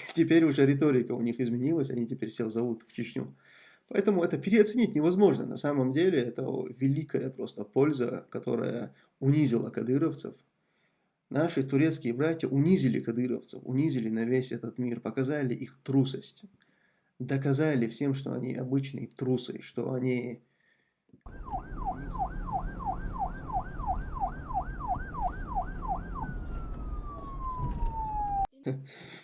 Теперь уже риторика у них изменилась, они теперь всех зовут в Чечню. Поэтому это переоценить невозможно. На самом деле это великая просто польза, которая унизила кадыровцев. Наши турецкие братья унизили кадыровцев, унизили на весь этот мир, показали их трусость. Доказали всем, что они обычные трусы, что они...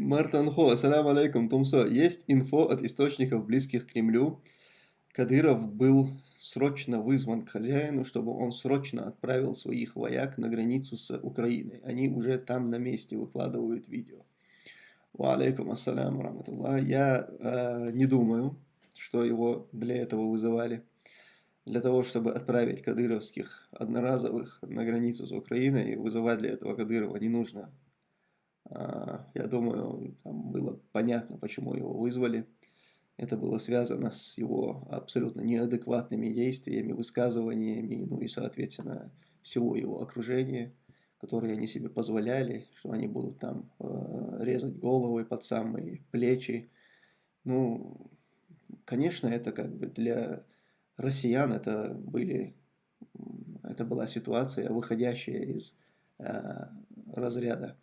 Мартан Хо, ассаляму алейкум, Тумсо. Есть инфо от источников, близких к Кремлю. Кадыров был срочно вызван к хозяину, чтобы он срочно отправил своих вояк на границу с Украиной. Они уже там на месте выкладывают видео. Ва алейкум ассаляму раматуллах. Я э, не думаю, что его для этого вызывали. Для того, чтобы отправить кадыровских одноразовых на границу с Украиной, вызывать для этого Кадырова не нужно я думаю, там было понятно, почему его вызвали. Это было связано с его абсолютно неадекватными действиями, высказываниями, ну и, соответственно, всего его окружения, которые они себе позволяли, что они будут там э, резать головы под самые плечи. Ну, конечно, это как бы для россиян это были, это была ситуация, выходящая из э, разряда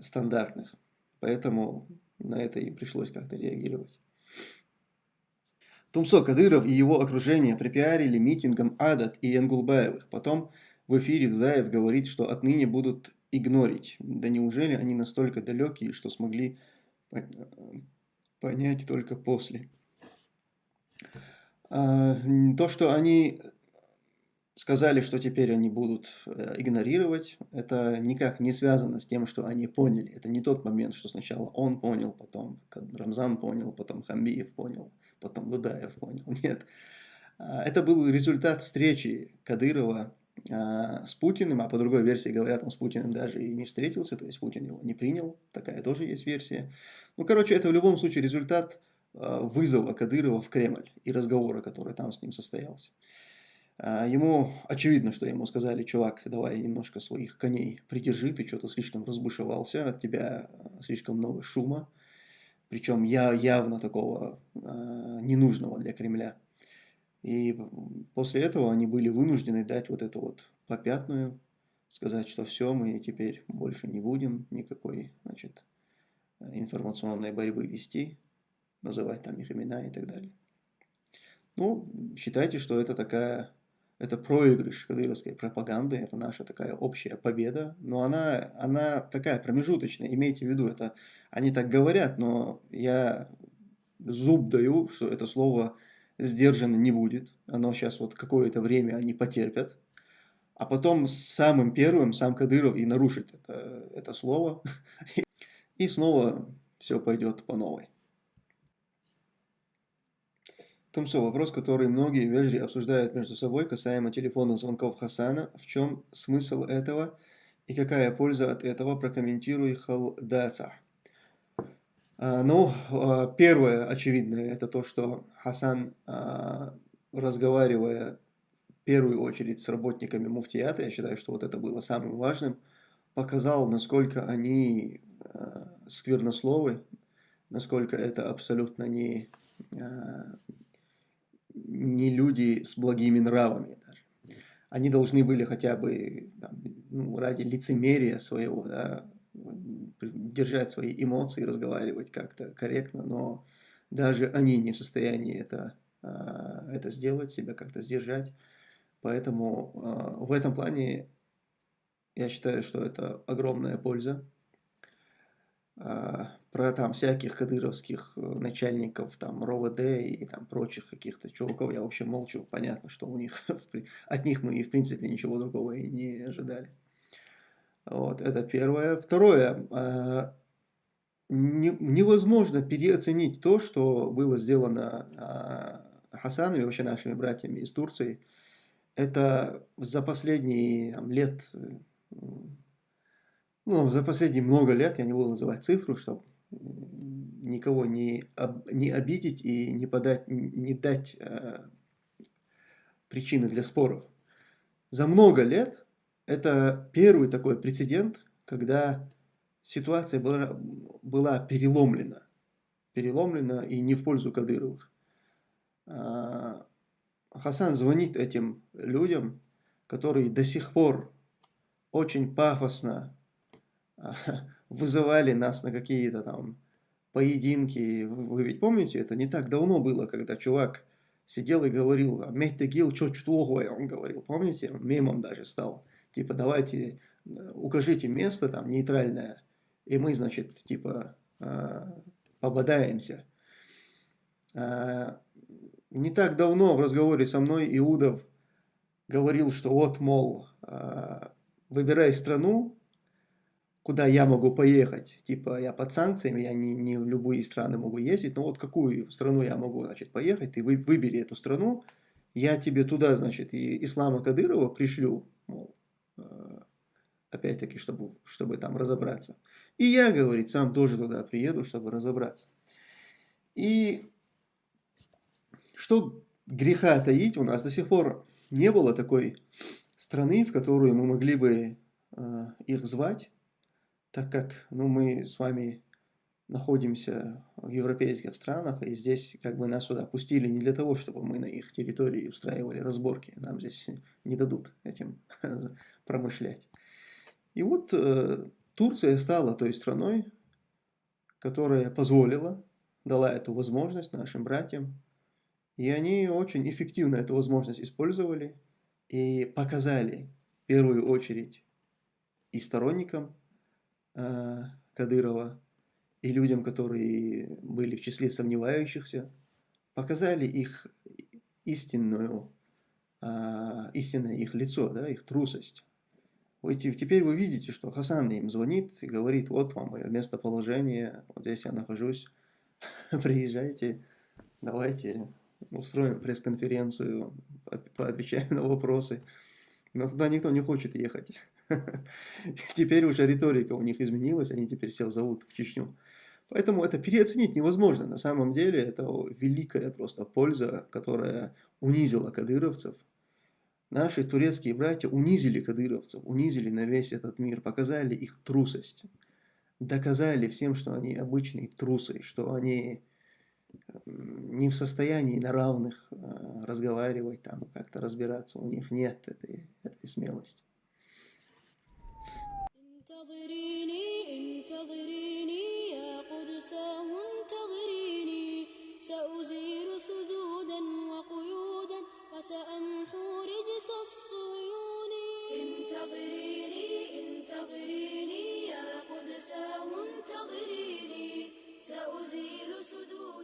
стандартных. Поэтому на это и пришлось как-то реагировать. Тумсо Кадыров и его окружение припиарили митингом Адат и Энгулбаевых. Потом в эфире Дудаев говорит, что отныне будут игнорить. Да неужели они настолько далекие, что смогли понять только после? А, то, что они сказали, что теперь они будут э, игнорировать. Это никак не связано с тем, что они поняли. Это не тот момент, что сначала он понял, потом Рамзан понял, потом Хамбиев понял, потом Дудаев понял. Нет. А, это был результат встречи Кадырова а, с Путиным, а по другой версии говорят, он с Путиным даже и не встретился, то есть Путин его не принял. Такая тоже есть версия. Ну, короче, это в любом случае результат а, вызова Кадырова в Кремль и разговора, который там с ним состоялся. А, ему очевидно, что ему сказали, чувак, давай немножко своих коней придержи, ты что-то слишком разбушевался, от тебя а, слишком много шума, причем я явно такого э, ненужного для Кремля. И после этого они были вынуждены дать вот эту вот попятную, сказать, что все, мы теперь больше не будем никакой, значит, информационной борьбы вести, называть там их имена и так далее. Ну, считайте, что это такая это проигрыш кадыровской пропаганды, это наша такая общая победа, но она, она такая промежуточная, имейте в виду, это они так говорят, но я зуб даю, что это слово сдержано не будет, оно сейчас вот какое-то время они потерпят, а потом самым первым сам Кадыров и нарушит это, это слово, и снова все пойдет по новой. Тумсо, вопрос, который многие вежри обсуждают между собой касаемо телефонных звонков Хасана. В чем смысл этого и какая польза от этого? Прокомментируй халдаца. А, ну, а, первое очевидное, это то, что Хасан, а, разговаривая в первую очередь с работниками муфтията, я считаю, что вот это было самым важным, показал, насколько они сквернословы, насколько это абсолютно не не люди с благими нравами даже. Они должны были хотя бы там, ну, ради лицемерия своего да, держать свои эмоции, разговаривать как-то корректно, но даже они не в состоянии это, а, это сделать, себя как-то сдержать. Поэтому а, в этом плане я считаю, что это огромная польза. А, про там всяких кадыровских э, начальников, там, РОВД и там прочих каких-то чуваков, я вообще молчу, понятно, что у них, от них мы и в принципе ничего другого и не ожидали. Вот, это первое. Второе, а, невозможно переоценить то, что было сделано а, Хасаном и вообще нашими братьями из Турции. Это за последние там, лет, ну, за последние много лет, я не буду называть цифру, чтобы никого не, об, не обидеть и не, подать, не дать э, причины для споров. За много лет это первый такой прецедент, когда ситуация была, была переломлена. Переломлена и не в пользу Кадыровых. А, Хасан звонит этим людям, которые до сих пор очень пафосно вызывали нас на какие-то там поединки. Вы ведь помните, это не так давно было, когда чувак сидел и говорил, Мехтегил, что чтугое, он говорил, помните, он мемом даже стал. Типа, давайте, э, укажите место там нейтральное, и мы, значит, типа, э, пободаемся. Э, не так давно в разговоре со мной Иудов говорил, что вот, мол, выбирай страну, куда я могу поехать. Типа я под санкциями, я не, не в любые страны могу ездить, но вот какую страну я могу, значит, поехать, ты вы, выбери эту страну, я тебе туда, значит, и Ислама Кадырова пришлю, мол, э, опять-таки, чтобы, чтобы там разобраться. И я, говорит, сам тоже туда приеду, чтобы разобраться. И что греха таить, у нас до сих пор не было такой страны, в которую мы могли бы э, их звать, так как ну, мы с вами находимся в европейских странах, и здесь как бы нас сюда пустили не для того, чтобы мы на их территории устраивали разборки, нам здесь не дадут этим промышлять. И вот э, Турция стала той страной, которая позволила, дала эту возможность нашим братьям, и они очень эффективно эту возможность использовали и показали в первую очередь и сторонникам Кадырова и людям, которые были в числе сомневающихся, показали их истинную, а, истинное их лицо, да, их трусость. Теперь вы видите, что Хасан им звонит и говорит, вот вам мое местоположение, вот здесь я нахожусь, приезжайте, давайте устроим пресс-конференцию, поотвечаем на вопросы. Но туда никто не хочет ехать. Теперь уже риторика у них изменилась, они теперь всех зовут в Чечню. Поэтому это переоценить невозможно. На самом деле это великая просто польза, которая унизила кадыровцев. Наши турецкие братья унизили кадыровцев, унизили на весь этот мир, показали их трусость. Доказали всем, что они обычные трусы, что они не в состоянии на равных э, разговаривать, там как-то разбираться. У них нет этой, этой смелости. أنساهم تغريني سأزيل سدودا وقيودا وسأمحو رجس الصيون انتظريني انتظريني يا قدساهم تغريني سأزيل سدودا